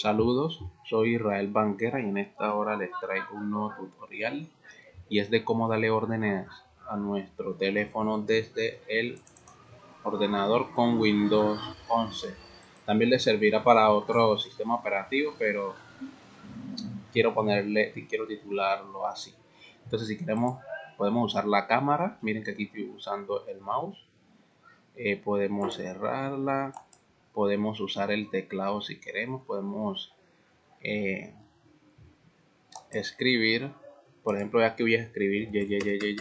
Saludos, soy Israel Banquera y en esta hora les traigo un nuevo tutorial y es de cómo darle órdenes a nuestro teléfono desde el ordenador con Windows 11. También le servirá para otro sistema operativo, pero quiero ponerle, quiero titularlo así. Entonces si queremos, podemos usar la cámara. Miren que aquí estoy usando el mouse. Eh, podemos cerrarla podemos usar el teclado si queremos, podemos eh, escribir, por ejemplo, ya que voy a escribir ye,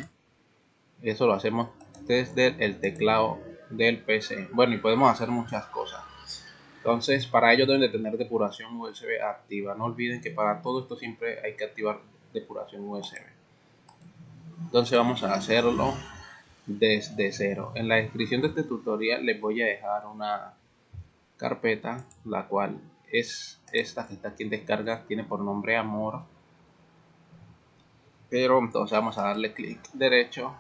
eso lo hacemos desde el teclado del PC. Bueno, y podemos hacer muchas cosas. Entonces, para ello deben de tener depuración USB activa. No olviden que para todo esto siempre hay que activar depuración USB. Entonces vamos a hacerlo desde cero. En la descripción de este tutorial les voy a dejar una carpeta, la cual es esta que está aquí en descarga, tiene por nombre amor. Pero entonces vamos a darle clic derecho.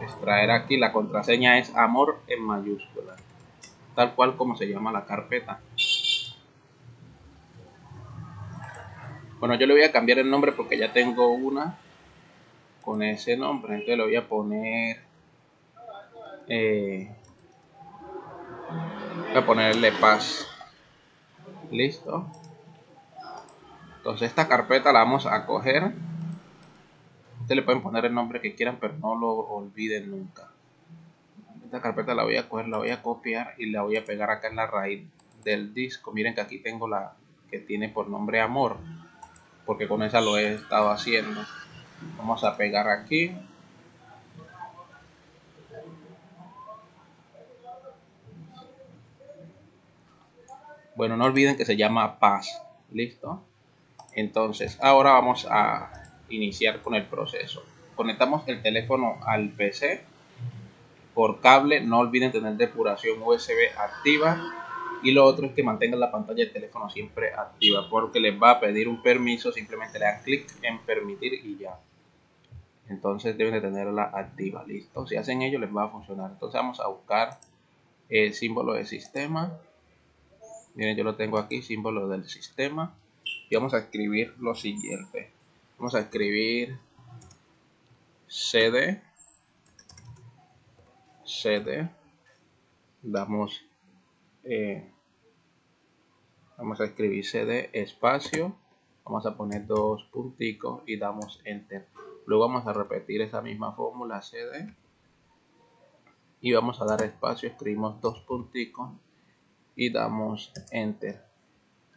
Extraer aquí la contraseña es amor en mayúscula, tal cual como se llama la carpeta. Bueno, yo le voy a cambiar el nombre porque ya tengo una con ese nombre. Entonces le voy a poner. Eh, voy a ponerle paz. Listo. Entonces esta carpeta la vamos a coger. Ustedes le pueden poner el nombre que quieran, pero no lo olviden nunca. Esta carpeta la voy a coger, la voy a copiar y la voy a pegar acá en la raíz del disco. Miren que aquí tengo la que tiene por nombre amor, porque con esa lo he estado haciendo vamos a pegar aquí. Bueno no olviden que se llama paz. Listo entonces ahora vamos a iniciar con el proceso. Conectamos el teléfono al pc por cable. No olviden tener depuración usb activa y lo otro es que mantengan la pantalla del teléfono siempre activa porque les va a pedir un permiso simplemente le dan clic en permitir y ya. Entonces deben de tenerla activa listo. Si hacen ello les va a funcionar. Entonces vamos a buscar el símbolo de sistema. Miren yo lo tengo aquí símbolo del sistema. Y vamos a escribir lo siguiente. Vamos a escribir cd cd damos eh, vamos a escribir cd espacio vamos a poner dos punticos y damos enter. Luego vamos a repetir esa misma fórmula cd y vamos a dar espacio escribimos dos punticos y damos enter.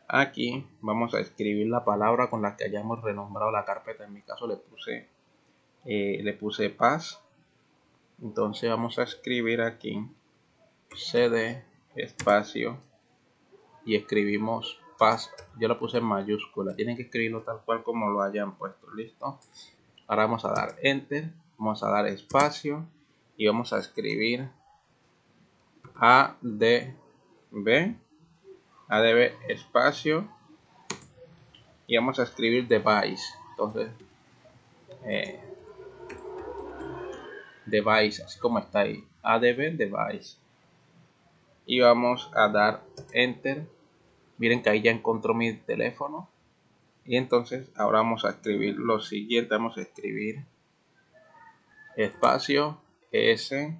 Aquí vamos a escribir la palabra con la que hayamos renombrado la carpeta. En mi caso le puse eh, le puse paz. Entonces vamos a escribir aquí cd espacio y escribimos paz yo lo puse en mayúscula tienen que escribirlo tal cual como lo hayan puesto listo ahora vamos a dar enter vamos a dar espacio y vamos a escribir adb adb espacio y vamos a escribir device entonces eh, device así como está ahí adb device y vamos a dar enter. Miren que ahí ya encontró mi teléfono. Y entonces ahora vamos a escribir lo siguiente. Vamos a escribir espacio s.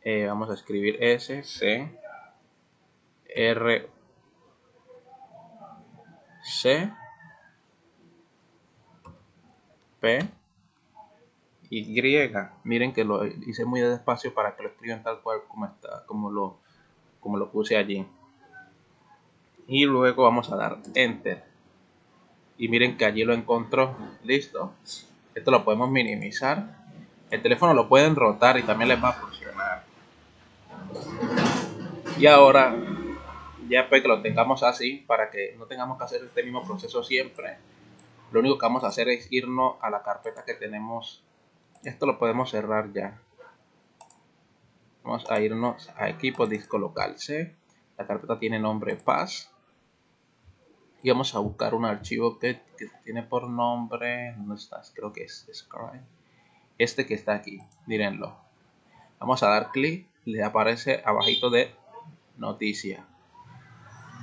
Eh, vamos a escribir s c r c p y miren que lo hice muy despacio para que lo escriban tal cual como está como lo como lo puse allí. Y luego vamos a dar enter. Y miren que allí lo encontró. Listo. Esto lo podemos minimizar. El teléfono lo pueden rotar y también les va a funcionar. Y ahora ya pues que lo tengamos así para que no tengamos que hacer este mismo proceso siempre lo único que vamos a hacer es irnos a la carpeta que tenemos esto lo podemos cerrar ya vamos a irnos a equipo disco local la carpeta tiene nombre paz y vamos a buscar un archivo que, tiene por nombre ¿dónde estás? creo que es este que está aquí mírenlo Vamos a dar clic, le aparece abajito de noticia.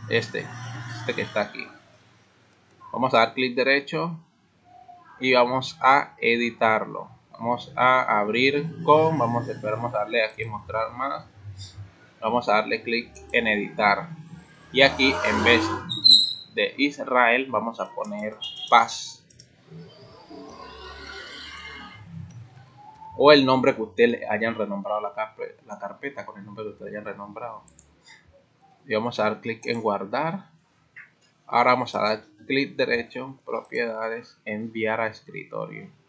Este, este que está aquí. Vamos a dar clic derecho y vamos a editarlo. Vamos a abrir con, vamos, a darle aquí mostrar más. Vamos a darle clic en editar. Y aquí en vez de Israel vamos a poner paz. O el nombre que usted le hayan renombrado la, carpeta, la carpeta con el nombre que usted hayan renombrado. Y vamos a dar clic en guardar. Ahora vamos a dar clic derecho, propiedades, enviar a escritorio.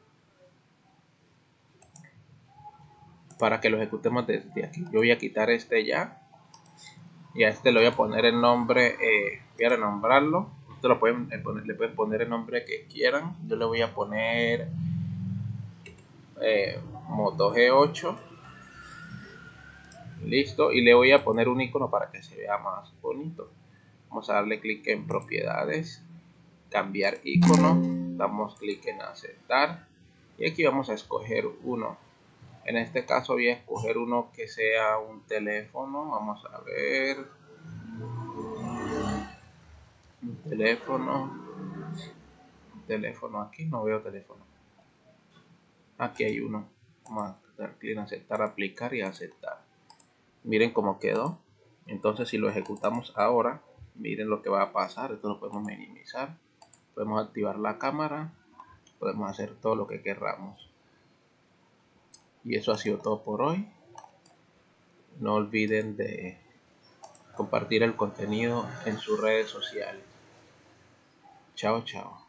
Para que lo ejecutemos desde aquí. Yo voy a quitar este ya y a este le voy a poner el nombre, eh, voy a renombrarlo. Ustedes lo pueden eh, le pueden poner el nombre que quieran. Yo le voy a poner eh, Moto G8. Listo. Y le voy a poner un icono para que se vea más bonito. Vamos a darle clic en propiedades, cambiar icono. Damos clic en aceptar. Y aquí vamos a escoger uno en este caso voy a escoger uno que sea un teléfono. Vamos a ver. Un teléfono. Un teléfono. Aquí no veo teléfono. Aquí hay uno. Vamos a dar clic en aceptar aplicar y aceptar. Miren cómo quedó. Entonces si lo ejecutamos ahora miren lo que va a pasar. Esto lo podemos minimizar. Podemos activar la cámara. Podemos hacer todo lo que querramos y eso ha sido todo por hoy. No olviden de compartir el contenido en sus redes sociales. Chao, chao.